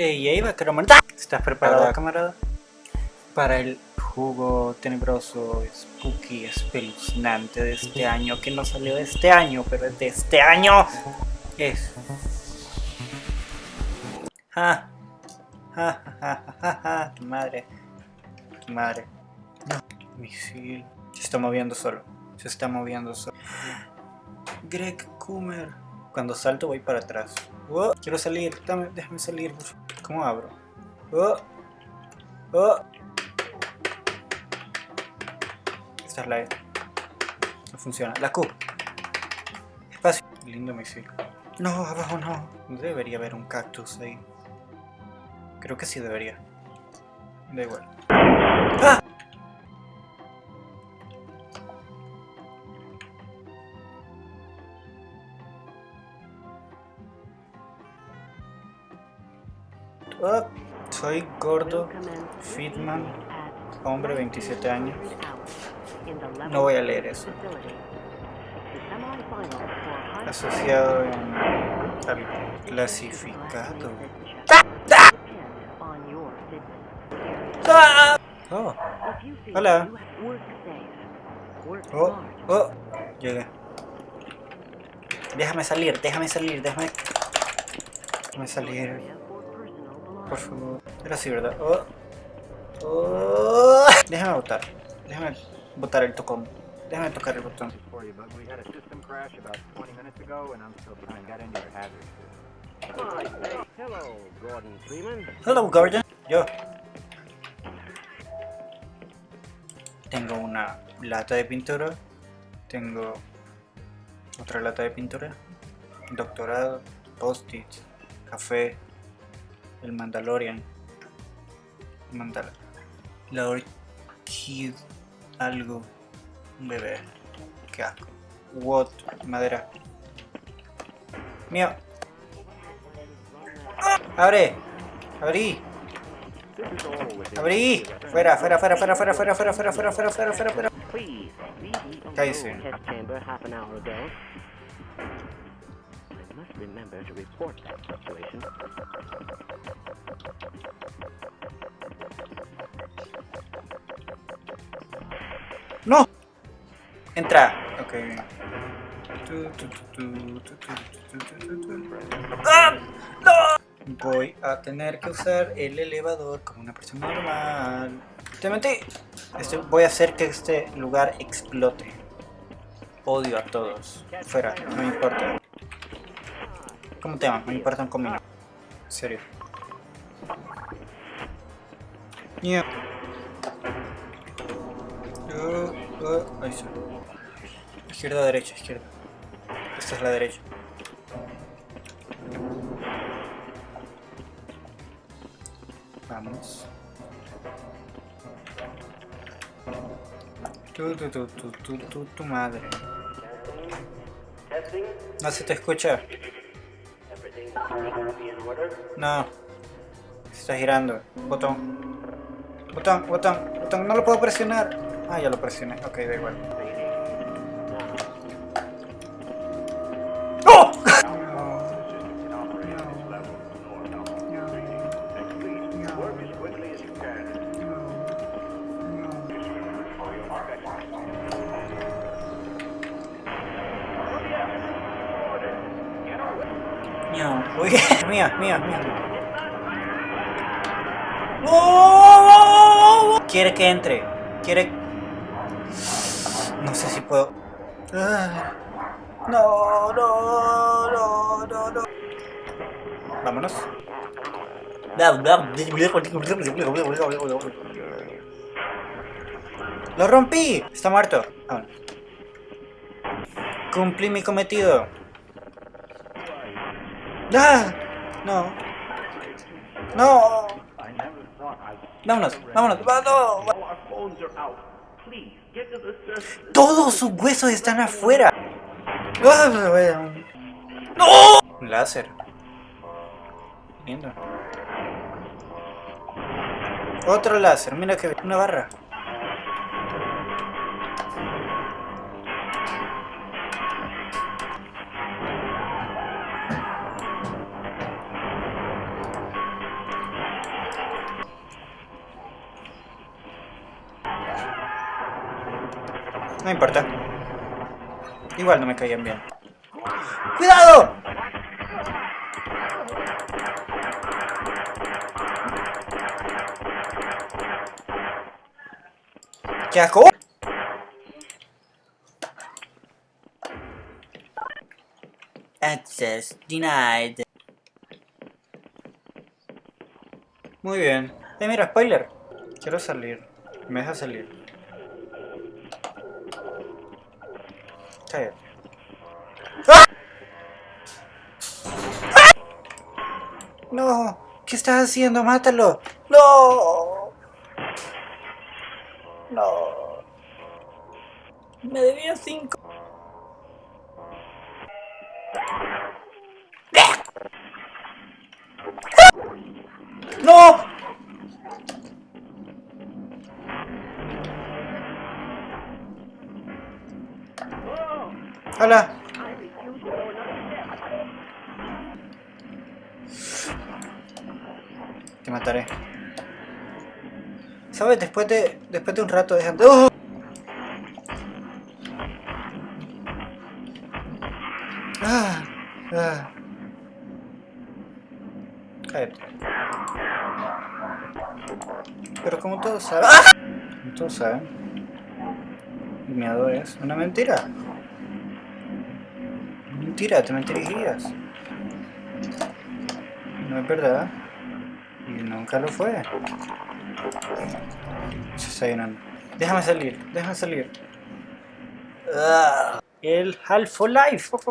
Ey, ey, vaquero. ¿Estás preparado, camarada? Para el jugo tenebroso, spooky, espeluznante de este año, que no salió de este año, pero es de este año. Es. Ja. Ja, ja, ja, ja, ja. Madre. Madre. Misil. Se está moviendo solo. Se está moviendo solo. Greg Coomer. Cuando salto voy para atrás. Oh, quiero salir. Dame, déjame salir. ¿Cómo abro? Oh. Oh. Esta es la E. No funciona. La Q. Espacio. Lindo misil. No, abajo no. No debería haber un cactus ahí. Creo que sí debería. Da igual. ¡Ah! Oh, soy gordo, Fitman, hombre 27 años. No voy a leer eso. Asociado en al clasificado. Oh, hola. Oh, oh, llegué. Déjame salir, déjame salir, déjame... Déjame salir. Por favor. Era así, ¿verdad? Oh. Oh. Déjame votar. Déjame botar el tocón. Déjame tocar el botón. Hello, Gordon. Yo. Tengo una lata de pintura. Tengo otra lata de pintura. Doctorado, post-it, café, el Mandalorian. Mandal la orquídea. Algo. Un bebé. Qué asco. What? Madera. Mío. ¡Abre! ¡Abrí! ¡Abrí! ¡Fuera, fuera, fuera, fuera, fuera, fuera, fuera, fuera, fuera, fuera, fuera, fuera, fuera! Cállese. Remember to report that situation. ¡No! Entra. Ok, bien. ¡Ah! ¡No! Voy a tener que usar el elevador como una persona normal. Te Este, voy a hacer que este lugar explote. Odio a todos. Fuera, no me importa. ¿Cómo te llamas? Me importa un comino. En serio. Yeah. Uh, uh, ahí está. Izquierda, derecha, izquierda. Esta es la derecha. Vamos. Tu, tu, tu, tu, tu, tu, tu madre. No se te escucha. No. Se está girando. Botón. Botón, botón, botón. No lo puedo presionar. Ah, ya lo presioné. Ok, da igual. No, uy, mía, mía, mía. ¡Oh! Quiere que entre. Quiere. No sé si puedo. Ah. No, no, no, no, no. Vámonos. ¡Lo rompí! Está muerto. Cumplí mi cometido. ¡Ah! No. No. Vámonos, vámonos. Todos sus huesos están afuera. ¡No! Un láser. Lindo. Otro láser, mira que una barra. No importa. Igual no me caían bien. ¡Cuidado! ¡Qué asco! Access denied. Muy bien. Eh, mira, spoiler. Quiero salir. Me deja salir. ¡Ah! ¡Ah! No. ¿Qué estás haciendo? Mátalo. No. No. Me debía cinco. ¡No! ¡Hola! Te mataré. ¿Sabes? Después de, después de un rato de... ¡Oh! Ah, ah. Pero como todos saben... ¡Ah! Como todos saben, el miedo es una mentira. Mentira, te mentirías. No es verdad. Y nunca lo fue. Se está llenando. Déjame salir, déjame salir. Ah, el Half-Life.